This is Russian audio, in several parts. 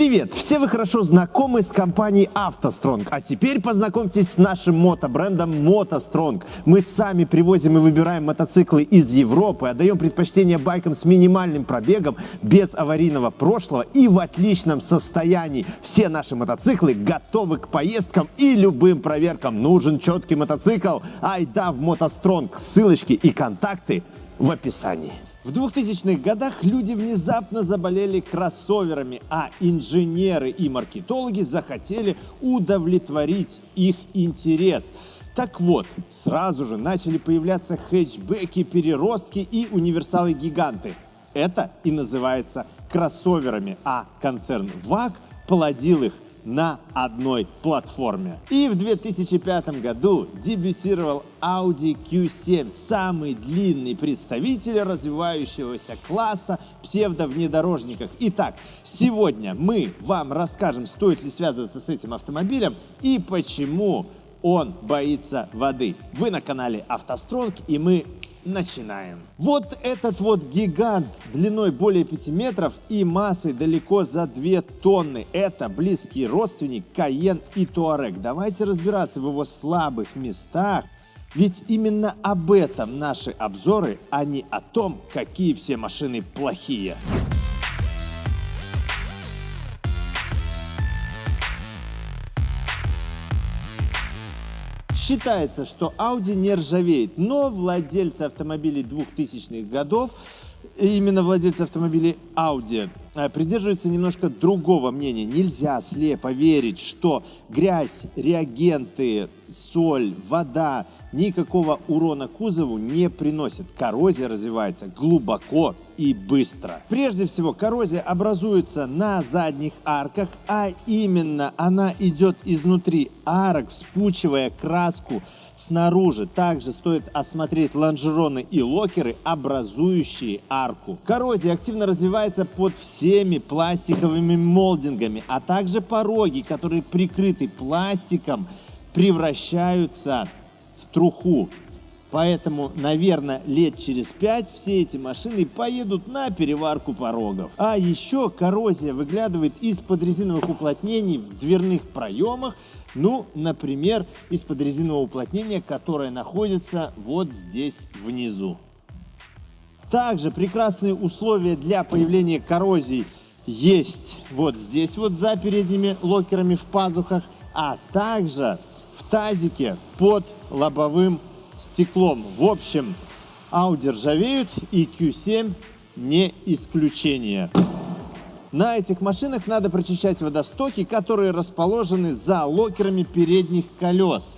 Привет! Все вы хорошо знакомы с компанией автостронг, а теперь познакомьтесь с нашим мотобрендом мотостронг. Мы сами привозим и выбираем мотоциклы из Европы, отдаем предпочтение байкам с минимальным пробегом, без аварийного прошлого и в отличном состоянии. Все наши мотоциклы готовы к поездкам и любым проверкам. Нужен четкий мотоцикл? Айда в мотостронг. Ссылочки и контакты в описании. В 2000-х годах люди внезапно заболели кроссоверами, а инженеры и маркетологи захотели удовлетворить их интерес. Так вот, сразу же начали появляться хэтчбеки, переростки и универсалы-гиганты. Это и называется кроссоверами, а концерн ВАГ плодил их на одной платформе. И в 2005 году дебютировал Audi Q7, самый длинный представитель развивающегося класса псевдовнедорожников. Итак, сегодня мы вам расскажем, стоит ли связываться с этим автомобилем и почему он боится воды. Вы на канале автостронг и мы начинаем. Вот этот вот гигант длиной более 5 метров и массой далеко за 2 тонны. Это близкий родственник Каен и Туарек. Давайте разбираться в его слабых местах. Ведь именно об этом наши обзоры, а не о том, какие все машины плохие. Считается, что Audi не ржавеет, но владельцы автомобилей 2000-х годов, именно владельцы автомобилей Audi, э, придерживаются немножко другого мнения. Нельзя слепо верить, что грязь, реагенты, соль, вода никакого урона кузову не приносит. Коррозия развивается глубоко и быстро. Прежде всего, коррозия образуется на задних арках, а именно она идет изнутри арок, вспучивая краску снаружи. Также стоит осмотреть лонжероны и локеры, образующие арку. Коррозия активно развивается под всеми пластиковыми молдингами, а также пороги, которые прикрыты пластиком, превращаются в труху. Поэтому, наверное, лет через пять все эти машины поедут на переварку порогов. А еще коррозия выглядывает из-под резиновых уплотнений в дверных проемах. Ну, например, из-под резинового уплотнения, которое находится вот здесь внизу. Также прекрасные условия для появления коррозий есть вот здесь вот за передними локерами в пазухах, а также в тазике под лобовым стеклом. В общем, Audi ржавеют и Q7 не исключение. На этих машинах надо прочищать водостоки, которые расположены за локерами передних колес.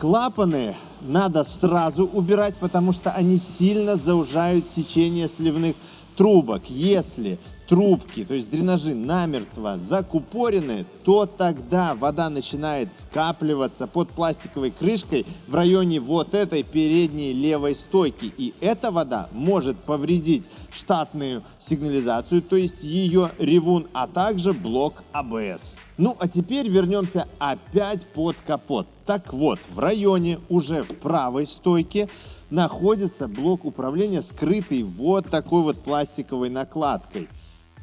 Клапаны надо сразу убирать, потому что они сильно заужают сечение сливных трубок. Если трубки, то есть дренажи намертво закупорены, то тогда вода начинает скапливаться под пластиковой крышкой в районе вот этой передней левой стойки. И эта вода может повредить штатную сигнализацию, то есть ее ревун, а также блок АБС. Ну а теперь вернемся опять под капот. Так вот, в районе уже правой стойке находится блок управления, скрытый вот такой вот пластиковой накладкой.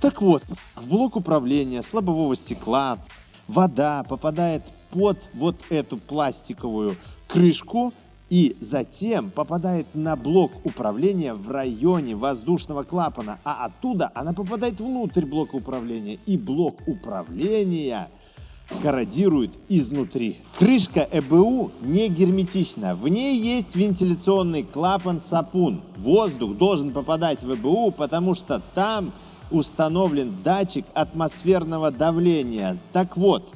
Так вот, в блок управления с лобового стекла вода попадает под вот эту пластиковую крышку и затем попадает на блок управления в районе воздушного клапана, а оттуда она попадает внутрь блока управления. И блок управления корродирует изнутри. Крышка ЭБУ не герметична. В ней есть вентиляционный клапан-сапун. Воздух должен попадать в ЭБУ, потому что там установлен датчик атмосферного давления. Так вот,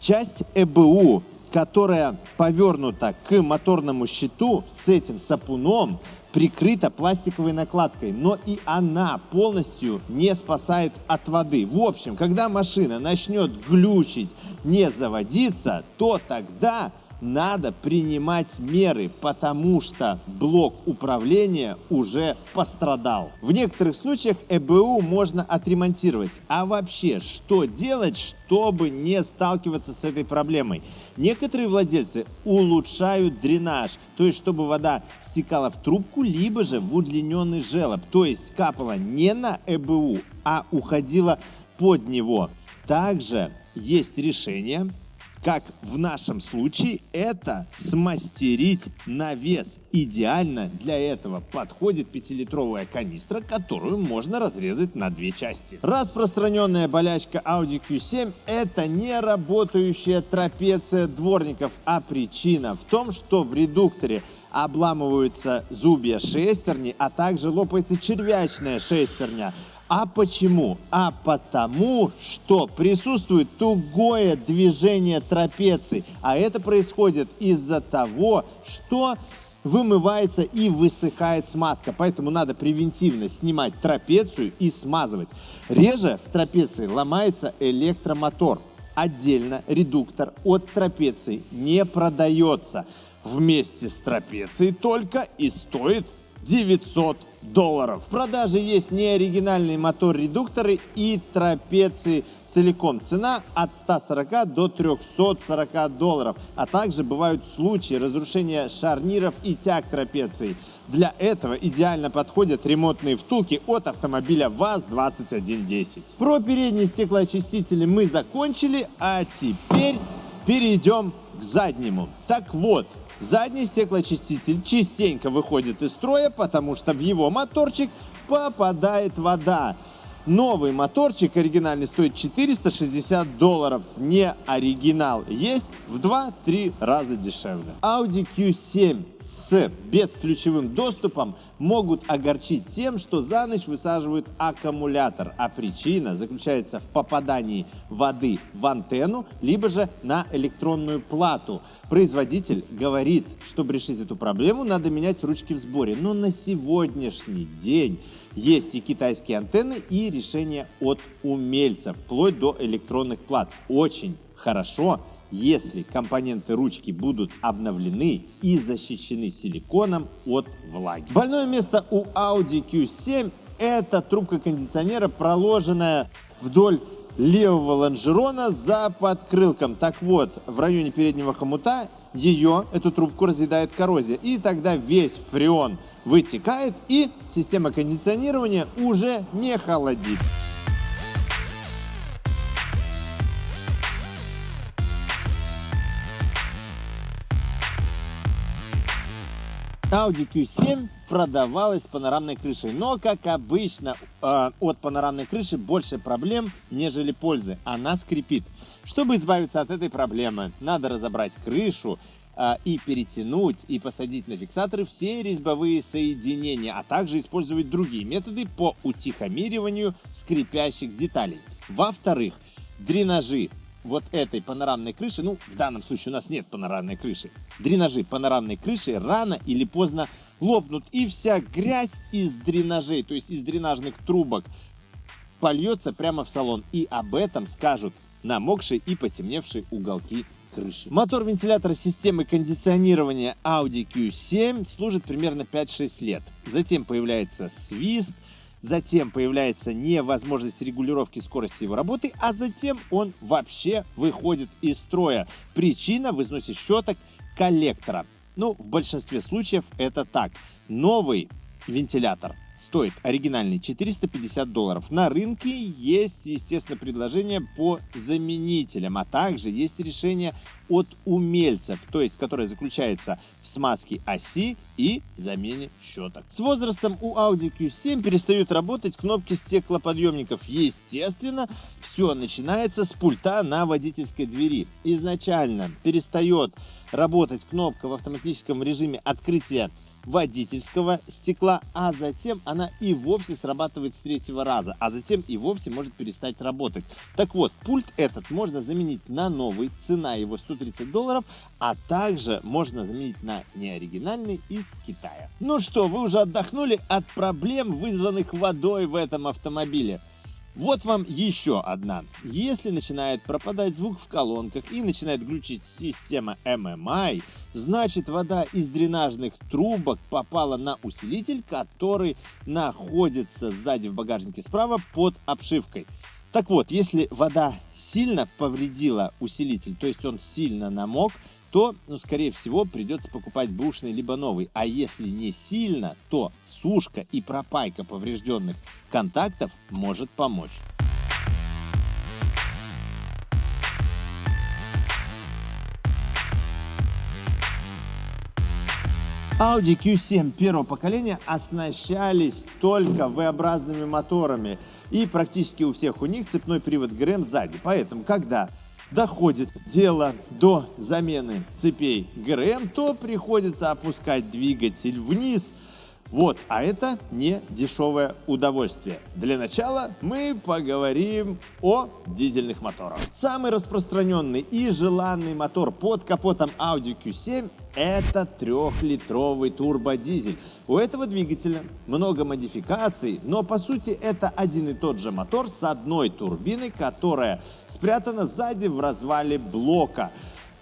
часть ЭБУ, которая повернута к моторному щиту с этим сапуном, прикрыта пластиковой накладкой, но и она полностью не спасает от воды. В общем, когда машина начнет глючить, не заводиться, то тогда надо принимать меры, потому что блок управления уже пострадал. В некоторых случаях ЭБУ можно отремонтировать. А вообще, что делать, чтобы не сталкиваться с этой проблемой? Некоторые владельцы улучшают дренаж, то есть чтобы вода стекала в трубку, либо же в удлиненный желоб, то есть капала не на ЭБУ, а уходила под него. Также есть решение, как в нашем случае, это смастерить навес. Идеально для этого подходит 5-литровая канистра, которую можно разрезать на две части. Распространенная болячка Audi Q7 это не работающая трапеция дворников, а причина в том, что в редукторе обламываются зубья шестерни, а также лопается червячная шестерня. А почему? А потому, что присутствует тугое движение трапеции. А это происходит из-за того, что вымывается и высыхает смазка. Поэтому надо превентивно снимать трапецию и смазывать. Реже в трапеции ломается электромотор. Отдельно редуктор от трапеции не продается. Вместе с трапецией только и стоит 900 долларов. В продаже есть неоригинальные мотор-редукторы и трапеции целиком. Цена от 140 до 340 долларов. А также бывают случаи разрушения шарниров и тяг трапеции. Для этого идеально подходят ремонтные втулки от автомобиля ВАЗ-2110. Про передние стеклоочистители мы закончили, а теперь перейдем к заднему. Так вот, Задний стеклоочиститель частенько выходит из строя, потому что в его моторчик попадает вода. Новый моторчик оригинальный стоит 460 долларов, не оригинал. Есть в 2-3 раза дешевле. Audi Q7 с бесключевым доступом могут огорчить тем, что за ночь высаживают аккумулятор, а причина заключается в попадании воды в антенну, либо же на электронную плату. Производитель говорит, чтобы решить эту проблему, надо менять ручки в сборе, но на сегодняшний день есть и китайские антенны, и решения от умельцев, вплоть до электронных плат. Очень хорошо, если компоненты ручки будут обновлены и защищены силиконом от влаги. Больное место у Audi Q7 это трубка кондиционера, проложенная вдоль левого лонжерона за подкрылком. Так вот, в районе переднего хомута ее, эту трубку, разъедает коррозия. И тогда весь фреон вытекает и система кондиционирования уже не холодит. Audi Q7 продавалась с панорамной крышей, но, как обычно, э, от панорамной крыши больше проблем, нежели пользы. Она скрипит. Чтобы избавиться от этой проблемы, надо разобрать крышу а, и перетянуть и посадить на фиксаторы все резьбовые соединения, а также использовать другие методы по утихомириванию скрипящих деталей. Во-вторых, дренажи вот этой панорамной крыши, ну, в данном случае у нас нет панорамной крыши, дренажи панорамной крыши рано или поздно лопнут, и вся грязь из дренажей, то есть из дренажных трубок, польется прямо в салон. И об этом скажут намокшие и потемневшие уголки крыши. Мотор вентилятора системы кондиционирования Audi Q7 служит примерно 5-6 лет. Затем появляется свист, затем появляется невозможность регулировки скорости его работы, а затем он вообще выходит из строя. Причина в износе щеток коллектора. Ну, в большинстве случаев это так. Новый вентилятор стоит оригинальный 450 долларов. На рынке есть, естественно, предложение по заменителям, а также есть решение от умельцев, то есть которое заключается в смазке оси и замене щеток. С возрастом у Audi Q7 перестают работать кнопки стеклоподъемников. Естественно, все начинается с пульта на водительской двери. Изначально перестает работать кнопка в автоматическом режиме открытия водительского стекла, а затем она и вовсе срабатывает с третьего раза, а затем и вовсе может перестать работать. Так вот, пульт этот можно заменить на новый, цена его 130 долларов, а также можно заменить на неоригинальный из Китая. Ну что, вы уже отдохнули от проблем, вызванных водой в этом автомобиле? Вот вам еще одна. Если начинает пропадать звук в колонках и начинает глючить система MMI, значит вода из дренажных трубок попала на усилитель, который находится сзади в багажнике справа под обшивкой. Так вот, если вода сильно повредила усилитель, то есть он сильно намок, то, ну, скорее всего, придется покупать бушный либо новый. А если не сильно, то сушка и пропайка поврежденных контактов может помочь. Audi Q7 первого поколения оснащались только V-образными моторами, и практически у всех у них цепной привод ГРМ сзади. Поэтому, когда доходит дело до замены цепей. ГРМ, то приходится опускать двигатель вниз – вот, а это не дешевое удовольствие. Для начала мы поговорим о дизельных моторах. Самый распространенный и желанный мотор под капотом Audi Q7 это трехлитровый турбодизель. У этого двигателя много модификаций, но по сути это один и тот же мотор с одной турбиной, которая спрятана сзади в развале блока.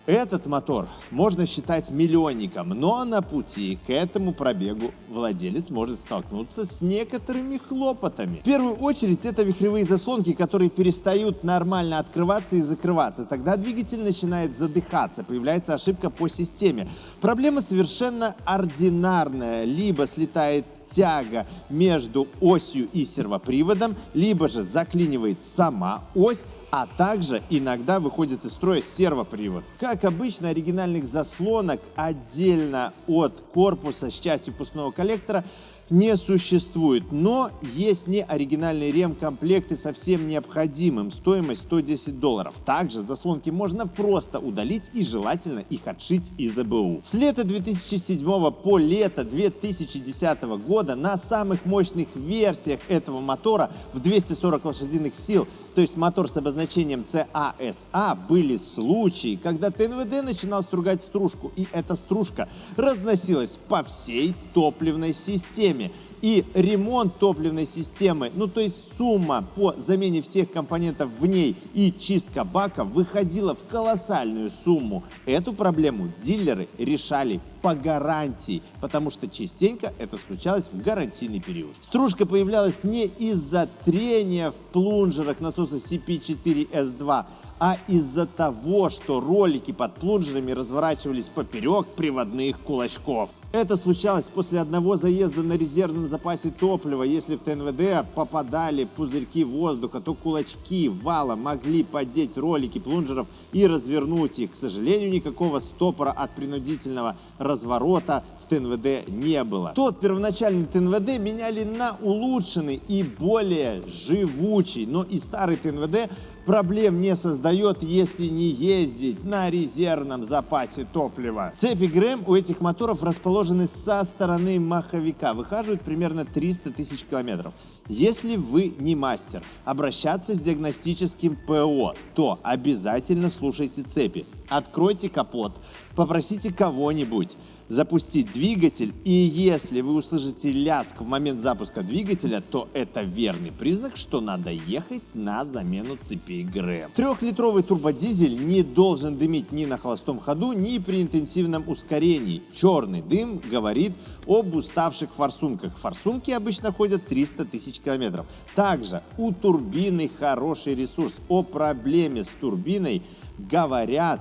Этот мотор можно считать миллионником, но на пути к этому пробегу владелец может столкнуться с некоторыми хлопотами. В первую очередь это вихревые заслонки, которые перестают нормально открываться и закрываться. Тогда двигатель начинает задыхаться, появляется ошибка по системе. Проблема совершенно ординарная. Либо слетает тяга между осью и сервоприводом, либо же заклинивает сама ось, а также иногда выходит из строя сервопривод. Как обычно, оригинальных заслонок отдельно от корпуса с частью пустного коллектора не существует, но есть неоригинальные ремкомплекты со всем необходимым, стоимость 110 долларов. Также заслонки можно просто удалить и желательно их отшить из АБУ. С лета 2007 по лето 2010 года на самых мощных версиях этого мотора в 240 лошадиных сил то есть мотор с обозначением CASA, были случаи, когда ТНВД начинал стругать стружку, и эта стружка разносилась по всей топливной системе и ремонт топливной системы, ну то есть сумма по замене всех компонентов в ней и чистка бака выходила в колоссальную сумму. Эту проблему дилеры решали по гарантии, потому что частенько это случалось в гарантийный период. Стружка появлялась не из-за трения в плунжерах насоса CP4S2, а из-за того, что ролики под плунжерами разворачивались поперек приводных кулачков. Это случалось после одного заезда на резервном запасе топлива. Если в ТНВД попадали пузырьки воздуха, то кулачки вала могли поддеть ролики плунжеров и развернуть их. К сожалению, никакого стопора от принудительного разворота в ТНВД не было. Тот первоначальный ТНВД меняли на улучшенный и более живучий, но и старый ТНВД проблем не создает, если не ездить на резервном запасе топлива. Цепи ГРМ у этих моторов расположены со стороны маховика, выхаживают примерно 300 тысяч километров. Если вы не мастер, обращаться с диагностическим ПО, то обязательно слушайте цепи. Откройте капот, попросите кого-нибудь запустить двигатель, и если вы услышите ляск в момент запуска двигателя, то это верный признак, что надо ехать на замену цепей ГРМ. Трехлитровый турбодизель не должен дымить ни на холостом ходу, ни при интенсивном ускорении. Черный дым говорит об уставших форсунках. Форсунки обычно ходят 300 тысяч километров. Также у турбины хороший ресурс. О проблеме с турбиной говорят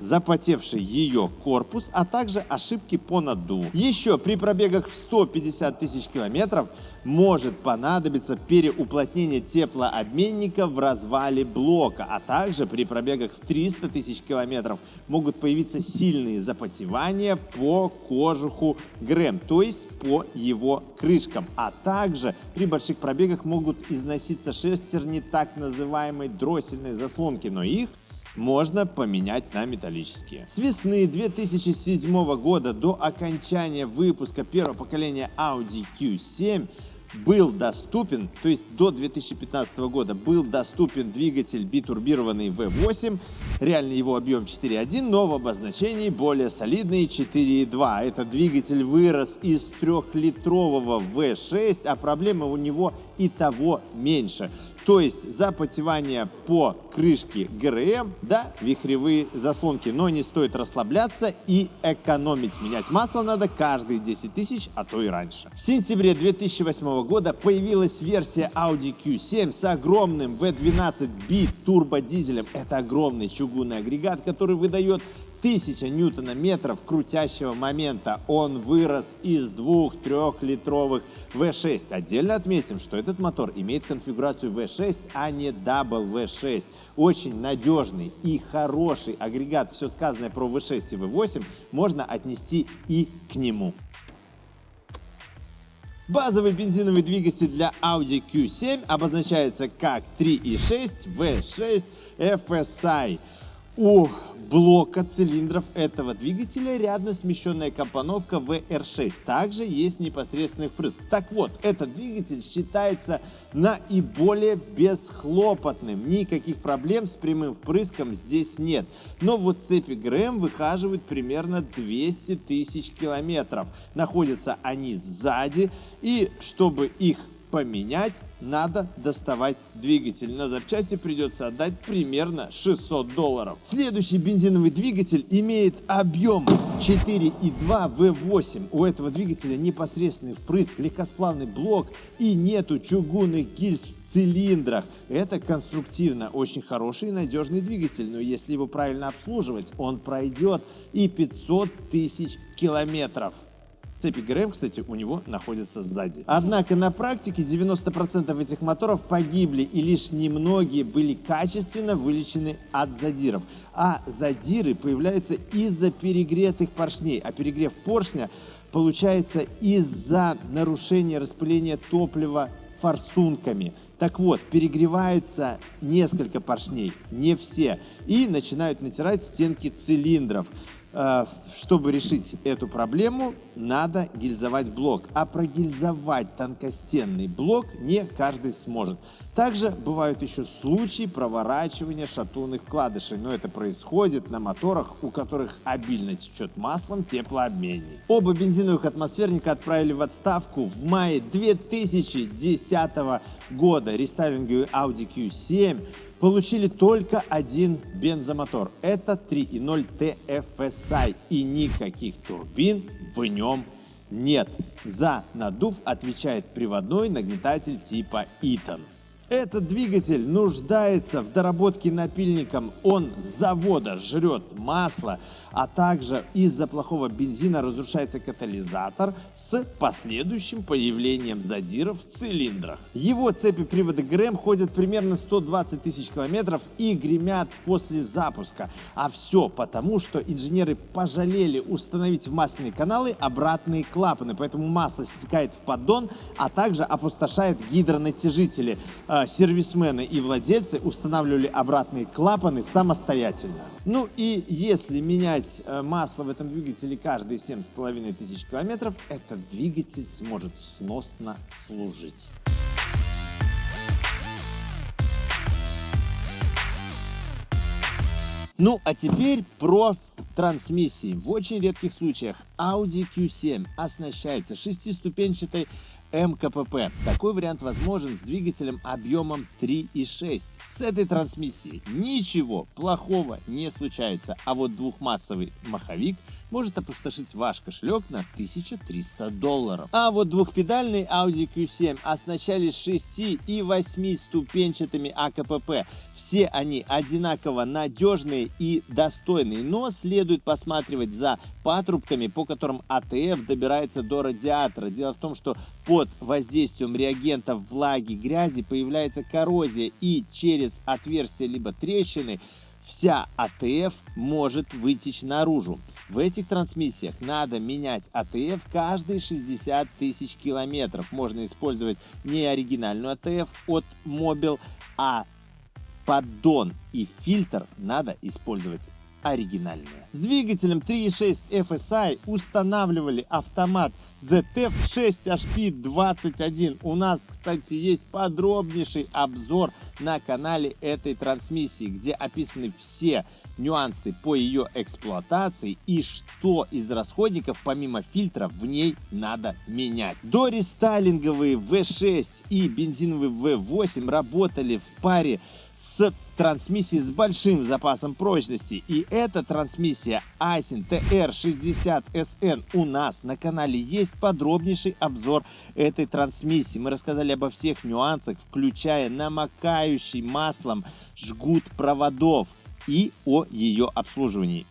запотевший ее корпус, а также ошибки по наддуву. Еще при пробегах в 150 тысяч километров может понадобиться переуплотнение теплообменника в развале блока, а также при пробегах в 300 тысяч километров могут появиться сильные запотевания по кожуху ГРЭМ, то есть по его крышкам, а также при больших пробегах могут износиться шестерни так называемой дроссельной заслонки, но их можно поменять на металлические. С весны 2007 года до окончания выпуска первого поколения Audi Q7 был доступен, то есть до 2015 года был доступен двигатель битурбированный V8, реальный его объем 4.1, но в обозначении более солидный 4.2. Этот двигатель вырос из трехлитрового V6, а проблема у него и того меньше. То есть запотевание по крышке ГРМ, да, вихревые заслонки. Но не стоит расслабляться и экономить. Менять масло надо каждые 10 тысяч, а то и раньше. В сентябре 2008 года появилась версия Audi Q7 с огромным V12 бит турбодизелем. Это огромный чугунный агрегат, который выдает 1000 ньютона-метров крутящего момента. Он вырос из двух трехлитровых V6. Отдельно отметим, что этот мотор имеет конфигурацию V6, а не Double V6. Очень надежный и хороший агрегат. Все сказанное про V6 и V8 можно отнести и к нему. Базовый бензиновый двигатель для Audi Q7 обозначается как 3.6 V6 FSI. У блока цилиндров этого двигателя рядно смещенная компоновка VR6. Также есть непосредственный впрыск. Так вот, этот двигатель считается наиболее бесхлопотным. Никаких проблем с прямым впрыском здесь нет. Но вот цепи ГРМ выхаживают примерно 200 тысяч километров. Находятся они сзади. И чтобы их поменять, надо доставать двигатель. На запчасти придется отдать примерно 600 долларов. Следующий бензиновый двигатель имеет объем 4,2 V8. У этого двигателя непосредственный впрыск, легкосплавный блок и нету чугунных гильз в цилиндрах. Это конструктивно очень хороший и надежный двигатель, но если его правильно обслуживать, он пройдет и 500 тысяч километров. Цепи ГРМ, кстати, у него находятся сзади. Однако на практике 90% этих моторов погибли, и лишь немногие были качественно вылечены от задиров. А задиры появляются из-за перегретых поршней, а перегрев поршня получается из-за нарушения распыления топлива форсунками. Так вот, перегреваются несколько поршней, не все, и начинают натирать стенки цилиндров. Э, чтобы решить эту проблему, надо гильзовать блок. А прогильзовать тонкостенный блок не каждый сможет. Также бывают еще случаи проворачивания шатунных вкладышей, но это происходит на моторах, у которых обильно течет маслом теплообменник. Оба бензиновых атмосферника отправили в отставку в мае 2010 года. Рестайлинговый Audi Q7 получили только один бензомотор. Это 3.0 TFSI и никаких турбин в нем нет. За надув отвечает приводной нагнетатель типа Eaton. Этот двигатель нуждается в доработке напильником. Он с завода жрет масло, а также из-за плохого бензина разрушается катализатор с последующим появлением задиров в цилиндрах. Его цепи привода ГРМ ходят примерно 120 тысяч километров и гремят после запуска. А все потому, что инженеры пожалели установить в масляные каналы обратные клапаны, поэтому масло стекает в поддон, а также опустошает гидронатяжители – а, сервисмены и владельцы устанавливали обратные клапаны самостоятельно. Ну и если менять э, масло в этом двигателе каждые 7,5 тысяч километров, этот двигатель сможет сносно служить. Ну, а теперь про трансмиссии. В очень редких случаях Audi Q7 оснащается шестиступенчатой МКПП. Такой вариант возможен с двигателем объемом 3,6. С этой трансмиссией ничего плохого не случается, а вот двухмассовый маховик может опустошить ваш кошелек на 1300 долларов. А вот двухпедальный Audi Q7 оснащались 6 и 8 ступенчатыми АКПП. Все они одинаково надежные и достойные, но следует посматривать за патрубками, по которым ATF добирается до радиатора. Дело в том, что под воздействием реагентов влаги, грязи появляется коррозия и через отверстия либо трещины вся ATF может вытечь наружу. В этих трансмиссиях надо менять ATF каждые 60 тысяч километров. Можно использовать не оригинальную АТФ от Mobil, а поддон и фильтр надо использовать оригинальные. С двигателем 3.6 FSI устанавливали автомат ZF6HP21. У нас, кстати, есть подробнейший обзор на канале этой трансмиссии, где описаны все нюансы по ее эксплуатации и что из расходников помимо фильтра в ней надо менять. До рестайлинговые V6 и бензиновый V8 работали в паре с трансмиссией с большим запасом прочности. И эта трансмиссия Aisin TR60SN у нас на канале есть подробнейший обзор этой трансмиссии. Мы рассказали обо всех нюансах, включая намокающий маслом жгут проводов и о ее обслуживании.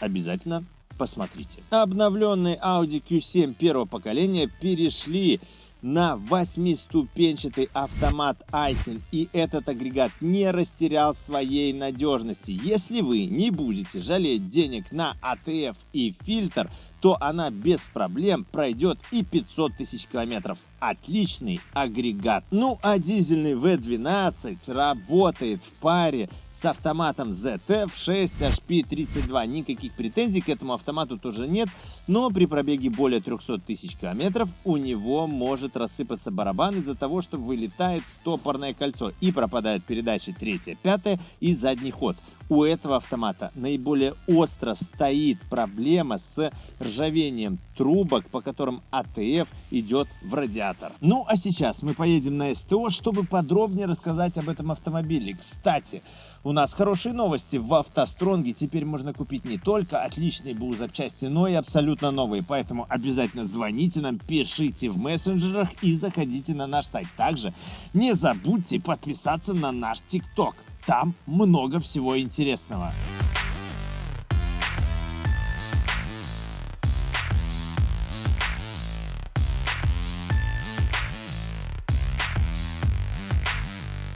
обязательно посмотрите. Обновленные Audi Q7 первого поколения перешли на восьмиступенчатый автомат Айсен, и этот агрегат не растерял своей надежности. Если вы не будете жалеть денег на АТФ и фильтр, то она без проблем пройдет и 500 тысяч километров. Отличный агрегат. Ну а дизельный V12 работает в паре с автоматом ZF 6 HP32. Никаких претензий к этому автомату тоже нет, но при пробеге более 300 тысяч километров у него может рассыпаться барабан из-за того, что вылетает стопорное кольцо и пропадают передачи 3, 5 и задний ход у этого автомата наиболее остро стоит проблема с ржавением трубок, по которым АТФ идет в радиатор. Ну а сейчас мы поедем на СТО, чтобы подробнее рассказать об этом автомобиле. Кстати, у нас хорошие новости. В автостронге теперь можно купить не только отличные БУ запчасти, но и абсолютно новые. Поэтому обязательно звоните нам, пишите в мессенджерах и заходите на наш сайт. Также не забудьте подписаться на наш ТикТок. Там много всего интересного.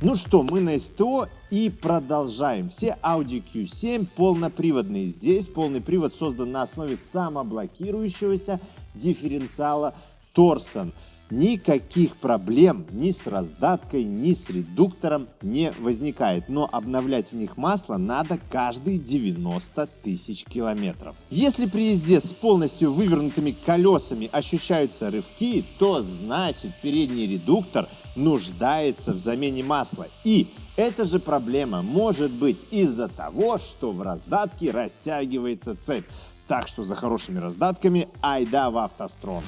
Ну что, мы на СТО и продолжаем. Все Audi Q7 полноприводные. Здесь полный привод создан на основе самоблокирующегося дифференциала Торсон никаких проблем ни с раздаткой, ни с редуктором не возникает. Но обновлять в них масло надо каждые 90 тысяч километров. Если при езде с полностью вывернутыми колесами ощущаются рывки, то значит передний редуктор нуждается в замене масла. И эта же проблема может быть из-за того, что в раздатке растягивается цепь. Так что за хорошими раздатками айда в автострон.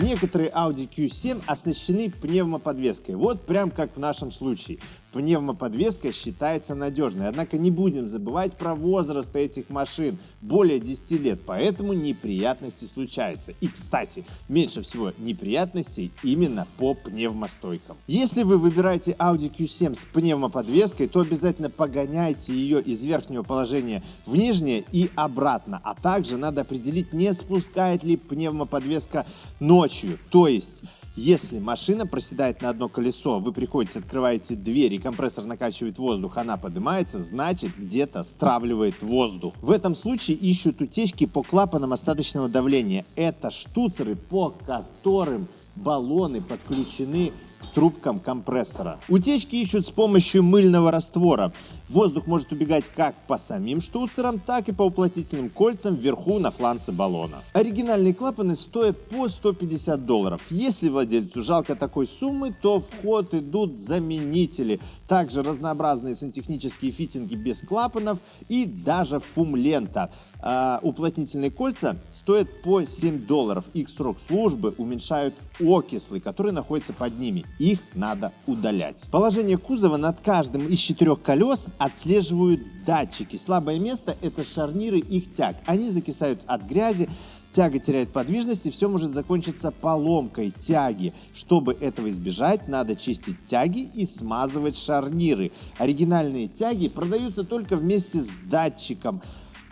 Некоторые Audi Q7 оснащены пневмоподвеской, вот прям как в нашем случае пневмоподвеска считается надежной. Однако не будем забывать про возраст этих машин, более 10 лет, поэтому неприятности случаются. И, кстати, меньше всего неприятностей именно по пневмостойкам. Если вы выбираете Audi Q7 с пневмоподвеской, то обязательно погоняйте ее из верхнего положения в нижнее и обратно, а также надо определить, не спускает ли пневмоподвеска ночью, то есть если машина проседает на одно колесо, вы приходите, открываете дверь, и компрессор накачивает воздух, она поднимается, значит где-то стравливает воздух. В этом случае ищут утечки по клапанам остаточного давления. Это штуцеры, по которым баллоны подключены к трубкам компрессора. Утечки ищут с помощью мыльного раствора. Воздух может убегать как по самим штуцерам, так и по уплотнительным кольцам вверху на фланце баллона. Оригинальные клапаны стоят по 150 долларов. Если владельцу жалко такой суммы, то в ход идут заменители. Также разнообразные сантехнические фитинги без клапанов и даже фум-лента. А уплотнительные кольца стоят по 7 долларов. Их срок службы уменьшают окислы, которые находятся под ними. Их надо удалять. Положение кузова над каждым из четырех колес отслеживают датчики. Слабое место – это шарниры их тяг. Они закисают от грязи, тяга теряет подвижность и все может закончиться поломкой тяги. Чтобы этого избежать, надо чистить тяги и смазывать шарниры. Оригинальные тяги продаются только вместе с датчиком.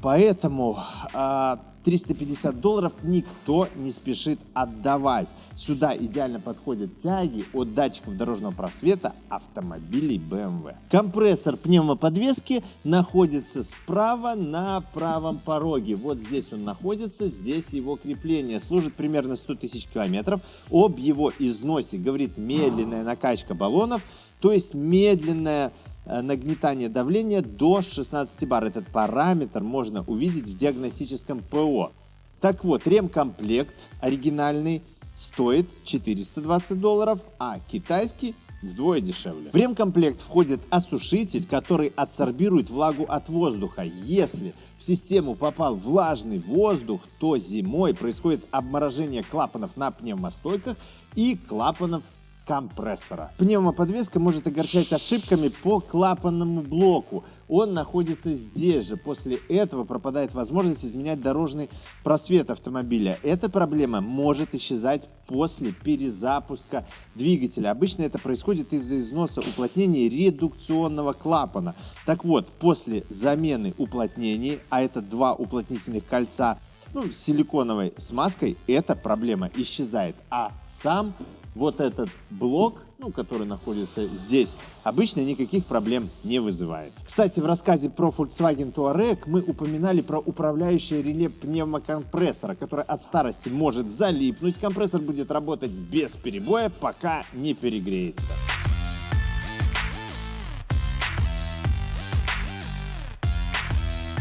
Поэтому а, 350 долларов никто не спешит отдавать. Сюда идеально подходят тяги от датчиков дорожного просвета автомобилей BMW. Компрессор пневмоподвески находится справа на правом пороге. Вот здесь он находится, здесь его крепление. Служит примерно 100 тысяч километров. Об его износе говорит медленная накачка баллонов, то есть медленная Э, нагнетание давления до 16 бар. Этот параметр можно увидеть в диагностическом ПО. Так вот, ремкомплект оригинальный стоит 420 долларов, а китайский вдвое дешевле. В ремкомплект входит осушитель, который адсорбирует влагу от воздуха. Если в систему попал влажный воздух, то зимой происходит обморожение клапанов на пневмостойках и клапанов компрессора. Пневмоподвеска может огорчать ошибками по клапанному блоку. Он находится здесь же. После этого пропадает возможность изменять дорожный просвет автомобиля. Эта проблема может исчезать после перезапуска двигателя. Обычно это происходит из-за износа уплотнений редукционного клапана. Так вот, после замены уплотнений, а это два уплотнительных кольца, ну, силиконовой смазкой, эта проблема исчезает. А сам вот этот блок, ну, который находится здесь, обычно никаких проблем не вызывает. Кстати, в рассказе про Volkswagen Touareg мы упоминали про управляющее реле пневмокомпрессора, которое от старости может залипнуть. Компрессор будет работать без перебоя, пока не перегреется.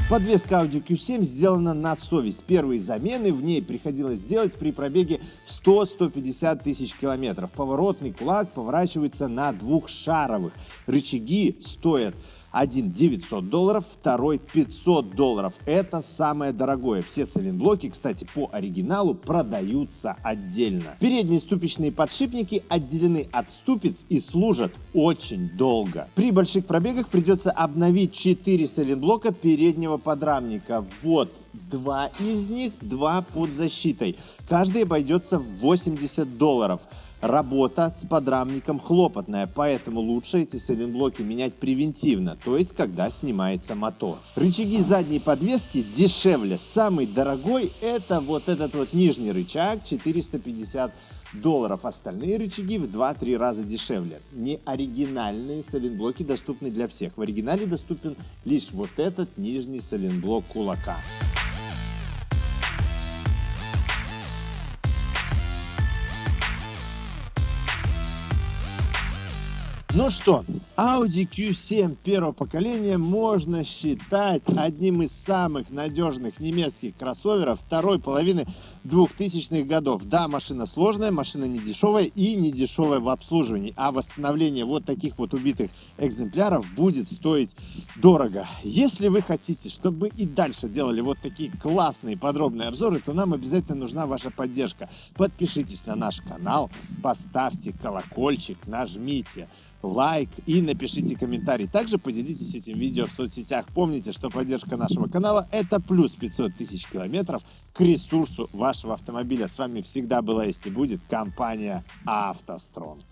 Подвеска Audi Q7 сделана на совесть. Первые замены в ней приходилось делать при пробеге в 100-150 тысяч километров. Поворотный кулак поворачивается на двух шаровых. Рычаги стоят один 900 долларов, второй 500 долларов. Это самое дорогое. Все сайлентблоки, кстати, по оригиналу продаются отдельно. Передние ступичные подшипники отделены от ступиц и служат очень долго. При больших пробегах придется обновить 4 сайлентблока переднего подрамника. Вот два из них, два под защитой. Каждый обойдется в 80 долларов. Работа с подрамником хлопотная, поэтому лучше эти сайлентблоки менять превентивно, то есть когда снимается мотор. Рычаги задней подвески дешевле. Самый дорогой это вот этот вот нижний рычаг 450 долларов. Остальные рычаги в 2-3 раза дешевле. Не оригинальные сайлентблоки доступны для всех. В оригинале доступен лишь вот этот нижний сайлентблок кулака. Ну что, Audi Q7 первого поколения можно считать одним из самых надежных немецких кроссоверов второй половины 2000-х годов. Да, машина сложная, машина не дешевая и не дешевая в обслуживании, а восстановление вот таких вот убитых экземпляров будет стоить дорого. Если вы хотите, чтобы и дальше делали вот такие классные подробные обзоры, то нам обязательно нужна ваша поддержка. Подпишитесь на наш канал, поставьте колокольчик, нажмите лайк и напишите комментарий. Также поделитесь этим видео в соцсетях. Помните, что поддержка нашего канала это плюс 500 тысяч километров к ресурсу вашего автомобиля. С вами всегда была есть и будет компания «АвтоСтронг».